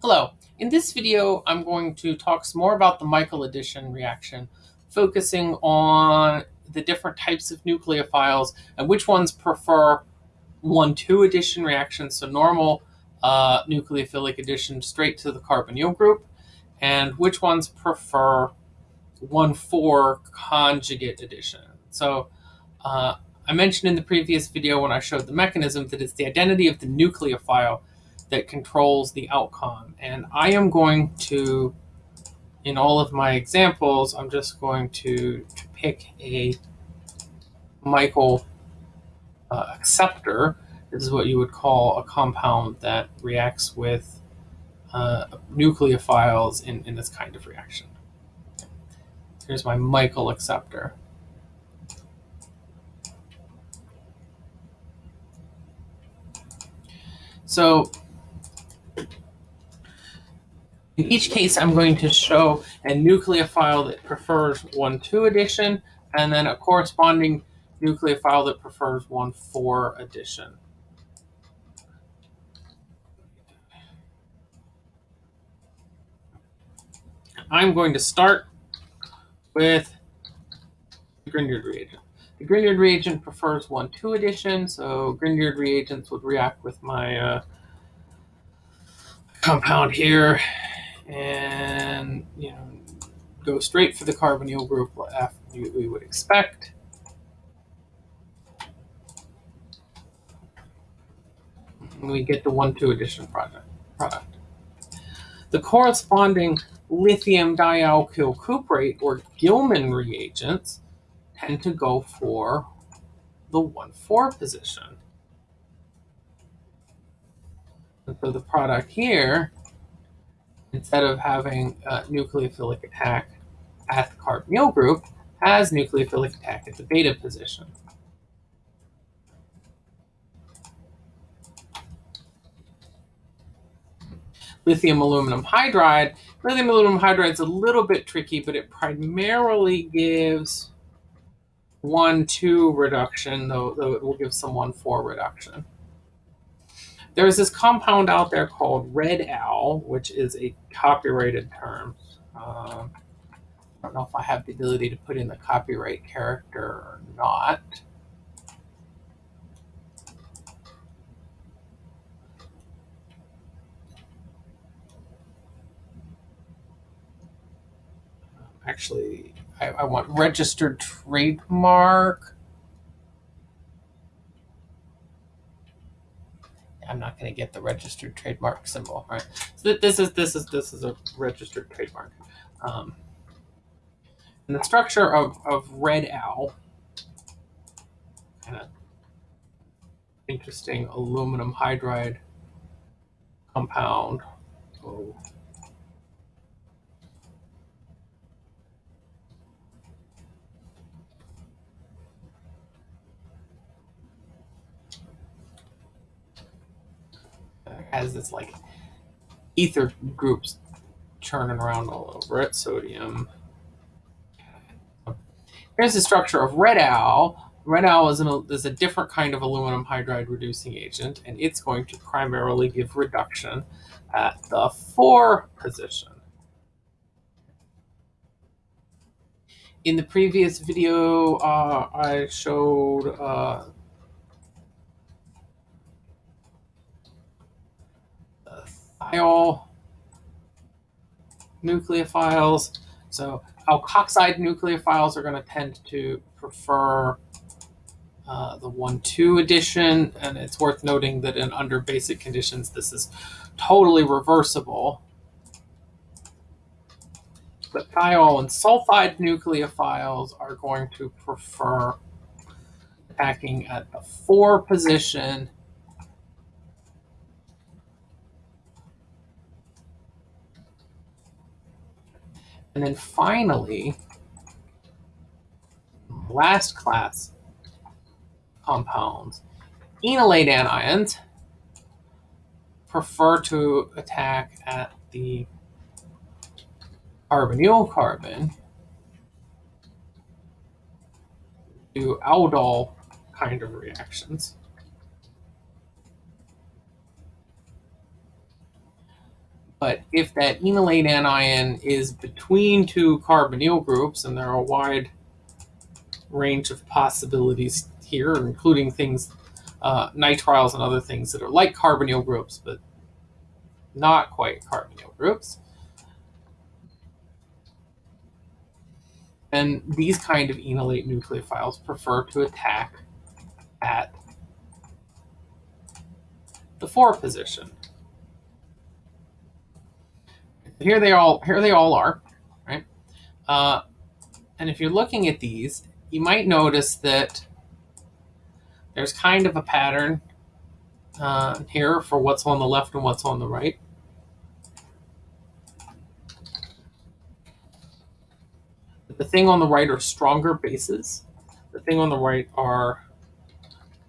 Hello, in this video I'm going to talk some more about the Michael addition reaction, focusing on the different types of nucleophiles and which ones prefer 1,2 addition reactions, so normal uh, nucleophilic addition straight to the carbonyl group, and which ones prefer 1,4 conjugate addition. So uh, I mentioned in the previous video when I showed the mechanism that it's the identity of the nucleophile that controls the outcome. And I am going to, in all of my examples, I'm just going to, to pick a Michael uh, acceptor. This is what you would call a compound that reacts with uh, nucleophiles in, in this kind of reaction. Here's my Michael acceptor. So in each case, I'm going to show a nucleophile that prefers 1,2 addition and then a corresponding nucleophile that prefers 1,4 addition. I'm going to start with the Grignard reagent. The Grignard reagent prefers 1,2 addition, so Grignard reagents would react with my uh, compound here and you know go straight for the carbonyl group after we would expect. We get the 1,2 addition product. product. The corresponding lithium dialkyl cuprate or Gilman reagents tend to go for the 1,4 position. And so the product here instead of having a nucleophilic attack at the carbonyl group, has nucleophilic attack at the beta position. Lithium aluminum hydride. Lithium aluminum hydride is a little bit tricky, but it primarily gives 1-2 reduction, though, though it will give some 1-4 reduction. There's this compound out there called Red-Al, which is a copyrighted term. Um, I don't know if I have the ability to put in the copyright character or not. Actually, I, I want registered trademark. I'm not going to get the registered trademark symbol, right? So this is this is this is a registered trademark. Um, and the structure of, of Red-Al, kind of interesting aluminum hydride compound. Oh. Has this like ether groups churning around all over it, sodium. Here's the structure of red al. Red al is, an, is a different kind of aluminum hydride reducing agent, and it's going to primarily give reduction at the 4 position. In the previous video, uh, I showed uh, thiol nucleophiles. So alkoxide nucleophiles are going to tend to prefer uh, the 1,2 addition, and it's worth noting that in under basic conditions, this is totally reversible. But thiol and sulfide nucleophiles are going to prefer attacking at the 4 position And then finally, last class compounds, enolate anions prefer to attack at the carbonyl carbon do aldol kind of reactions. But if that enolate anion is between two carbonyl groups, and there are a wide range of possibilities here, including things, uh, nitriles and other things that are like carbonyl groups, but not quite carbonyl groups. And these kind of enolate nucleophiles prefer to attack at the 4 position. Here they all here they all are, right? Uh, and if you're looking at these, you might notice that there's kind of a pattern uh, here for what's on the left and what's on the right. The thing on the right are stronger bases. The thing on the right are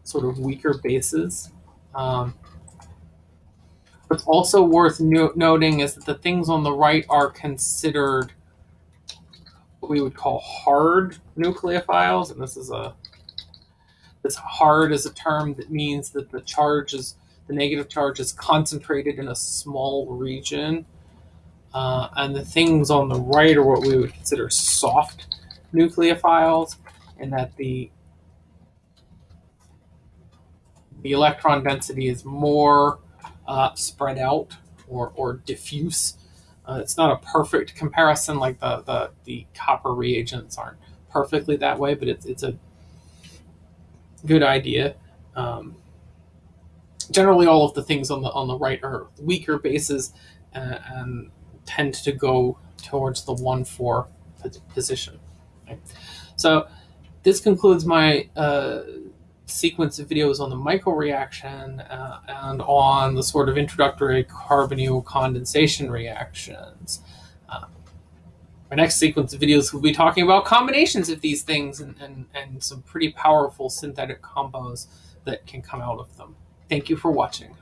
sort of weaker bases. Um, what's also worth no noting is that the things on the right are considered what we would call hard nucleophiles, and this is a this hard is a term that means that the charge is the negative charge is concentrated in a small region. Uh, and the things on the right are what we would consider soft nucleophiles, and that the the electron density is more uh, spread out or, or diffuse. Uh, it's not a perfect comparison, like the, the, the copper reagents aren't perfectly that way, but it's, it's a good idea. Um, generally, all of the things on the on the right are weaker bases uh, and tend to go towards the one four position. Okay. So this concludes my uh, sequence of videos on the Michael reaction uh, and on the sort of introductory carbonyl condensation reactions. Uh, our next sequence of videos will be talking about combinations of these things and, and, and some pretty powerful synthetic combos that can come out of them. Thank you for watching.